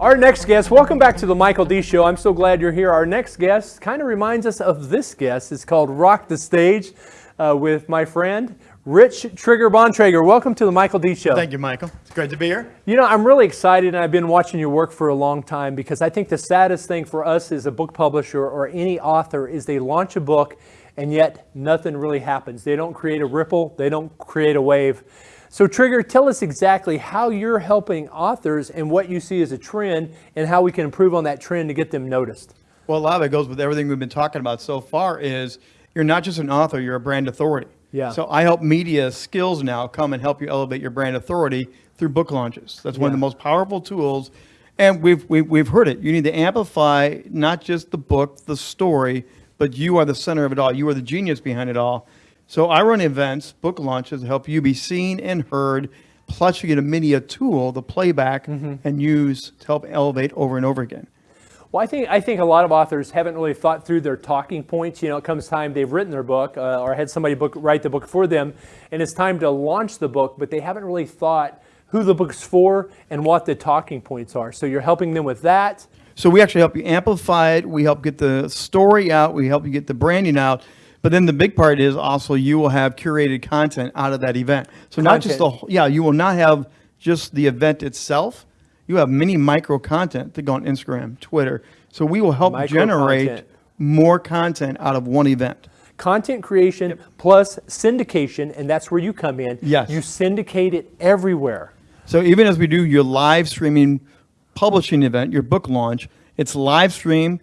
Our next guest, welcome back to the Michael D. Show. I'm so glad you're here. Our next guest kind of reminds us of this guest. It's called Rock the Stage uh, with my friend, Rich Trigger Bontrager. Welcome to the Michael D. Show. Thank you, Michael. It's great to be here. You know, I'm really excited and I've been watching your work for a long time because I think the saddest thing for us as a book publisher or any author is they launch a book and yet nothing really happens. They don't create a ripple, they don't create a wave. So Trigger, tell us exactly how you're helping authors and what you see as a trend and how we can improve on that trend to get them noticed. Well, a lot of it goes with everything we've been talking about so far is you're not just an author, you're a brand authority. Yeah. So I help media skills now come and help you elevate your brand authority through book launches. That's one of the most powerful tools. And we've, we've, we've heard it. You need to amplify not just the book, the story, but you are the center of it all. You are the genius behind it all. So I run events, book launches, to help you be seen and heard. Plus, you get a media tool, the playback, Mm-hmm. and use to help elevate over and over again. Well, I think I think a lot of authors haven't really thought through their talking points. You know, it comes time they've written their book uh, or had somebody book, write the book for them, and it's time to launch the book, but they haven't really thought who the book's for and what the talking points are. So you're helping them with that. So we actually help you amplify it. We help get the story out. We help you get the branding out. But then the big part is also you will have curated content out of that event. So not just the whole- yeah, you will not have just the event itself. You have many micro content that go on Instagram, Twitter. So we will help Micro generate content. more content out of one event. Content creation plus syndication, and that's where you come in. Yes. You syndicate it everywhere. So even as we do your live streaming publishing event, your book launch, it's live stream,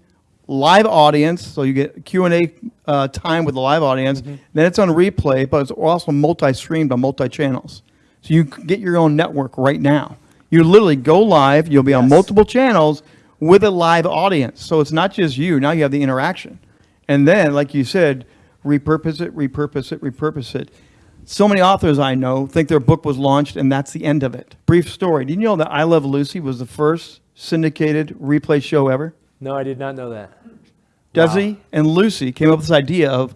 live audience. So you get Q and A uh, time with the live audience. Mm-hmm. Then it's on replay, but it's also multi-streamed on multi-channels. So you get your own network right now. You literally go live. You'll be on Yes. multiple channels with a live audience. So it's not just you. Now you have the interaction. And then, like you said, repurpose it, repurpose it, repurpose it. So many authors I know think their book was launched and that's the end of it. Brief story. Did you know that I Love Lucy was the first syndicated replay show ever? No, I did not know that. Desi and Lucy came up with this idea of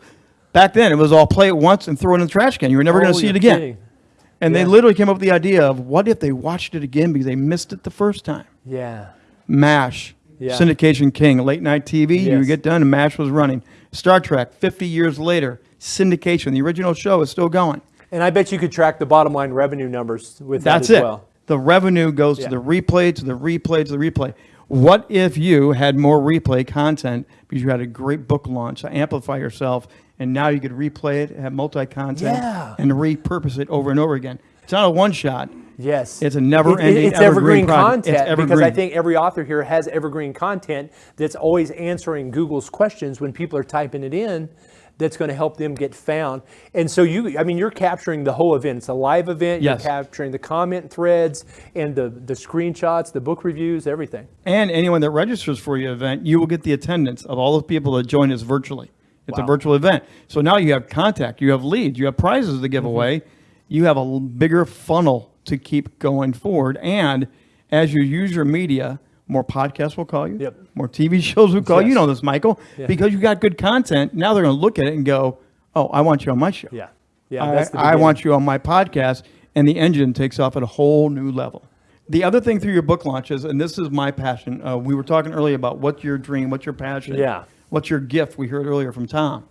back then it was all play it once and throw it in the trash can. You were never going Oh, to see you're it again. kidding. And Yeah. they literally came up with the idea of what if they watched it again because they missed it the first time? Yeah. MASH, Yeah. syndication king, late night TV. You get done and MASH was running. Star Trek, 50 years later, syndication. The original show is still going. And I bet you could track the bottom line revenue numbers with That's that as it. well. The revenue goes Yeah. to the replay, to the replay, to the replay. What if you had more replay content because you had a great book launch to amplify yourself, and now you could replay it, have multi-content, Yeah. and repurpose it over and over again? It's not a one shot. Yes. It's a never-ending, It's evergreen evergreen, content It's because I think every author here has evergreen content that's always answering Google's questions when people are typing it in that's going to help them get found. And so you I mean you're capturing the whole event. It's a live event, Yes. you're capturing the comment threads and the the screenshots, the book reviews, everything. And anyone that registers for your event, you will get the attendance of all the people that join us virtually. It's a virtual event. So now you have contact, you have leads, you have prizes to give mm-hmm. away. You have a bigger funnel to keep going forward. And as you use your media, more podcasts will call you. Yep. More TV shows will call you. You know this, Michael. Yeah. Because you got good content. Now they're going to look at it and go, oh, I want you on my show. Yeah. Yeah, I, I want you on my podcast, and the engine takes off at a whole new level. The other thing through your book launches, and this is my passion. Uh, we were talking earlier about what's your dream, what's your passion, Yeah. what's your gift. We heard earlier from Tom.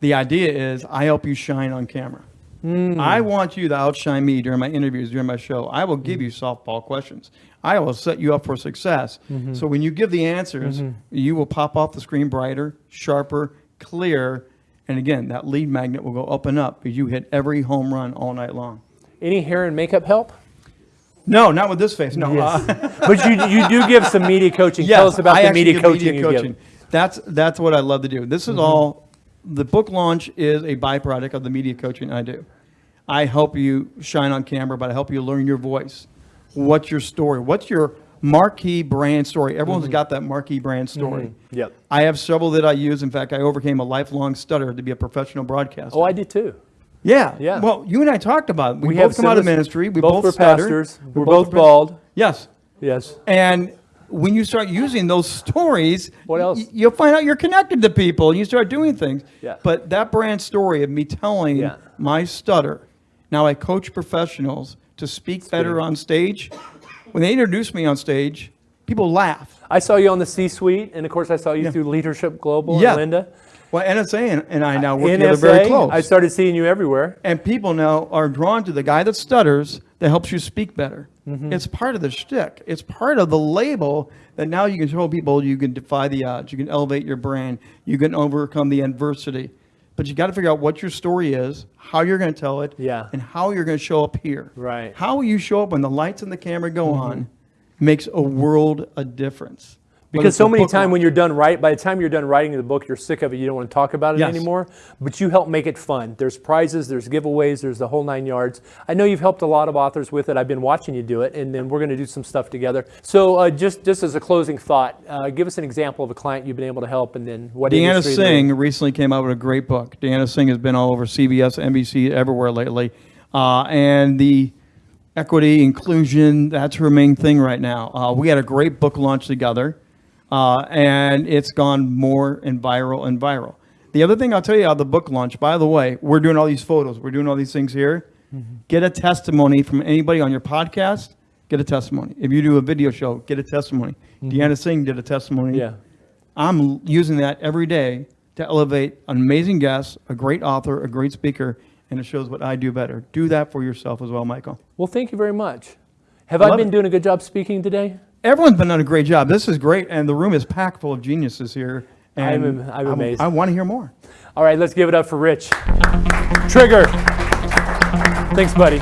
The idea is I help you shine on camera. Hmm. I want you to outshine me during my interviews, during my show. I will Hmm. give you softball questions. I will set you up for success. Mm-hmm. So when you give the answers, you will pop off the screen brighter, sharper, clear, and again, that lead magnet will go up and up because you hit every home run all night long. Any hair and makeup help? No, not with this face. No. Yes. uh, but you you do give some media coaching. yes, Tell us about I the media coaching you give. That's that's what I love to do. This Mm-hmm. is all. The book launch is a byproduct of the media coaching I do. I help you shine on camera, but I help you learn your voice. What's your story? What's your marquee brand story? Everyone's got that marquee brand story. Mm-hmm. Yep. I have several that I use. In fact, I overcame a lifelong stutter to be a professional broadcaster. Oh, I did too. yeah, yeah. Well, you and I talked about it. We, We both come out of ministry. We both both, were pastors. We We're both were- bald. Yes. Yes. And when you start using those stories, What else? you'll find out you're connected to people and you start doing things. Yeah. But that brand story of me telling Yeah. my stutter, now I coach professionals to speak better on stage. When they introduce me on stage, people laugh. I saw you on the C-suite, and of course, I saw you through Leadership Global Yeah. and Linda. Well, NSA and, and I now work together very NSA, close. I started seeing you everywhere. and people now are drawn to the guy that stutters that helps you speak better. Mm-hmm. It's part of the shtick. It's part of the label that now you can show people you can defy the odds, you can elevate your brand, you can overcome the adversity. But you got to figure out what your story is, how you're going to tell it, Yeah. and how you're going to show up here. Right. How you show up when the lights and the camera go mm-hmm. on makes a world of difference. Because so many times when you're done right, by the time you're done writing the book, you're sick of it. You don't want to talk about it Yes. anymore. But you help make it fun. There's prizes, there's giveaways, there's the whole nine yards. I know you've helped a lot of authors with it. I've been watching you do it, and then we're going to do some stuff together. So uh, just just as a closing thought, uh, give us an example of a client you've been able to help, and then what Deanna. Singh recently came out with a great book. Deanna Singh has been all over CBS, NBC, everywhere lately. Uh, and the equity, inclusion, that's her main thing right now. Uh, we had a great book launch together, uh, and it's gone more and viral and viral. The other thing I'll tell you about the book launch, by the way, we're doing all these photos, we're doing all these things here. Get a testimony from anybody on your podcast, get a testimony. If you do a video show, get a testimony. Deanna Singh did a testimony. Yeah. I'm using that every day to elevate an amazing guest, a great author, a great speaker, and it shows what I do better. Do that for yourself as well, Michael. Well, thank you very much. Have I love been it. doing a good job speaking today? Everyone's been doing a great job. This is great, and the room is packed full of geniuses here. I'm And I'm I- amazed. I want to hear more. All right, let's give it up for Rich. Trigger. Thanks, buddy.